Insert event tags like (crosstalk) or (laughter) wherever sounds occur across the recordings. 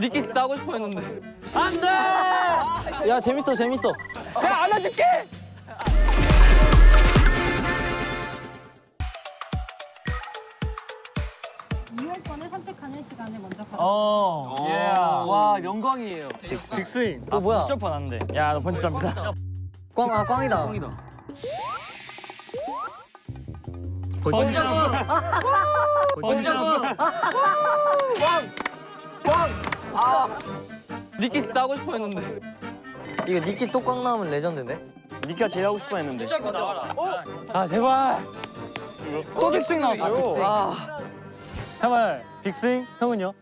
니키스 하고 싶어 했는데. 안 돼! 야 재밌어 재밌어. 내가 안아줄게! 이용권을 선택하는 시간을 먼저 가져. 어, 예. 와, 영광이에요. 빅스윙. 어 뭐야? 점프 안 돼. 야, 너 번지 점프다. 꽝, 아 꽝이다. 번지 점프. 번지 점프. 니키 씨 하고 싶어 했는데. 이거 니키 또꽝 나오면 레전드인데? 니가 제일 하고 싶어 했는데. 아, 제발. 또 big swing 나왔어요. 아, big swing. 아. 잠깐만. big swing? 형은요?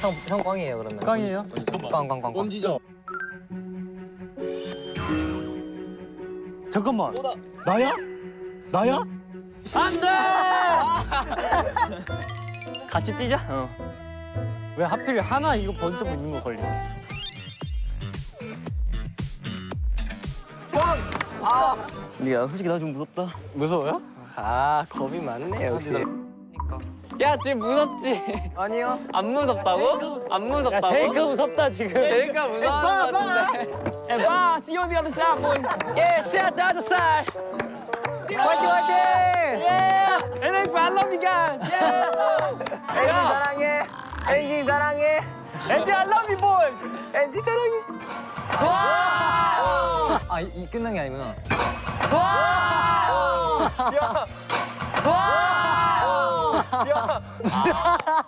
형, 형 꽝이에요 그러면. 꽝이에요? 꽝, 꽝, 꽝. 꽝. 잠깐만. 나야? 나야? 안 돼! (laughs) 같이 뛰자. 어. 왜 하필 하나 이거 번쩍 있는 거 걸려? 니가 솔직히 나 좀 무섭다. 무서워요? 아 겁이 많네 역시. 야 지금 무섭지? 아니요. 안 무섭다고? 안 야, 무섭다고? 제이크 무섭다 지금. 제이크가 무서워하는 것 같은데. 와, see you on the other side, boy. 예, see the other side. 화이팅 화이팅! NF, I love you guys. 사랑해. 엔지 사랑해. NG, I love you, boys. 엔지 사랑해. 아, 이, 이 끝난 게 아니구나.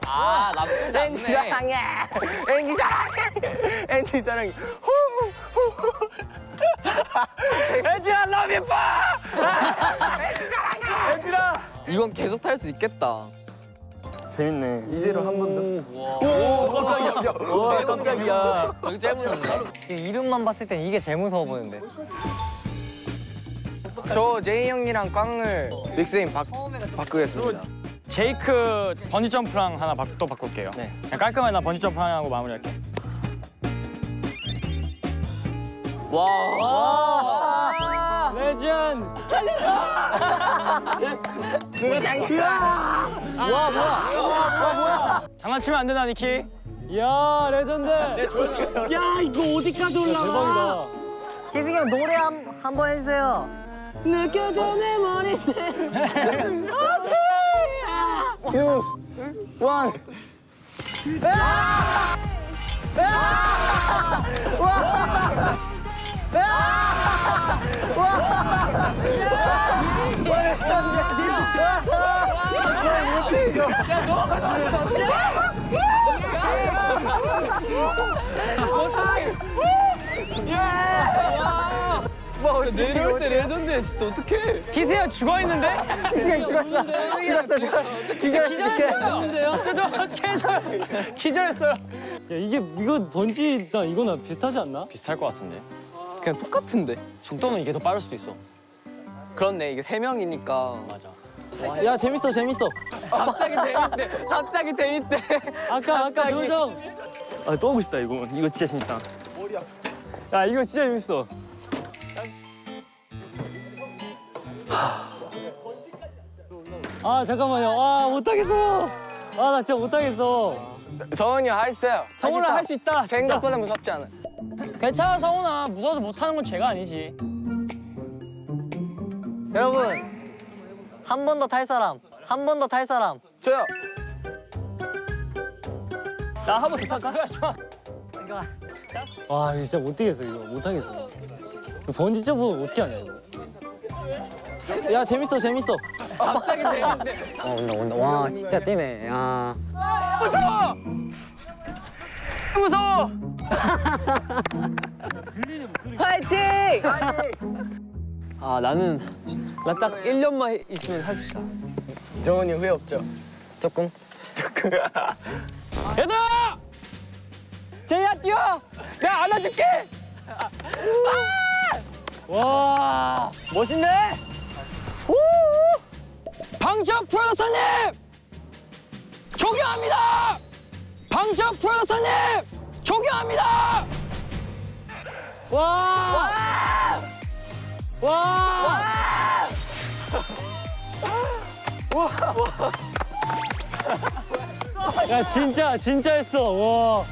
아 나쁘지 엔지 않네. 사랑해. 엔지 사랑해. 엔지 사랑해. NG, I love you, boy. 이건 계속 탈 수 있겠다. 재밌네. 이대로 한 번 더. 오 깜짝이야. 저기 제일 무섭네. 이름만 봤을 땐 이게 제일 무서워 보이는데. 저 제이 형이랑 꽝을 빅스윙 바, 바꾸겠습니다. 제이크 번지 점프랑 하나 바, 또 바꿀게요. 네. 깔끔하게 나 번지 점프 하나 하고 마무리할게. 와. 레전. 장난치면 안 된다 니키. 이야 레전드. 야 이거 어디까지 올라가? 대박이다. 희승이 형 노래 한, 한 번 해주세요. 느껴져 내 머리는. two, one. 내려올 때 레전드야 진짜 어떡해. 희세야 죽어 있는데? 희승이 형 죽었어. 죽었어, 죽었어. 기절했어, 저저 어떻게 해줘요? 기절했어요. 야 이게 이거 번지 나 이거나 비슷하지 않나? 비슷할 것 같은데. 그냥 똑같은데. 속도는 이게 더 빠를 수도 있어. 그렇네 이게 세 명이니까. 맞아. 야, 재밌어, 재밌어. 갑자기 재밌대. 갑자기 재밌대. 아까 아까 표정. 아또 하고 싶다 이거. 이거 진짜 재밌다. 야 이거 진짜 재밌어. 아 잠깐만요. 아 못하겠어요. 아 나 진짜 못하겠어. 성훈이 할수 있어요. 성훈아 할 수 있다. 생각보다 무섭지 않아. 괜찮아 성훈아. 무서워서 못하는 건 죄가 아니지. 여러분, 한 번 더 탈 사람. 한 번 더 탈 사람. 저요. 나 한 번 더 탈까? 이거. 와 진짜 못하겠어 이거 못 하겠어. 이거 번지 점프 어떻게 하냐 이거. 야, 재밌어, 재밌어. 갑자기 재밌대. 어, 온다, 온다. 와, 진짜 뛰네. 야. 무서워. 파이팅! (laughs) 아 나는 나 딱 1년만 있으면 할 수 있다. 정훈이 후회 없죠? 조금. (laughs) 얘들아! 제이야 뛰어! 내가 안아줄게! 와 멋있네! 우! 방청 프로듀서님! 존경합니다! 방청 프로듀서님! 존경합니다! 와! 와! 야 진짜 진짜 했어 와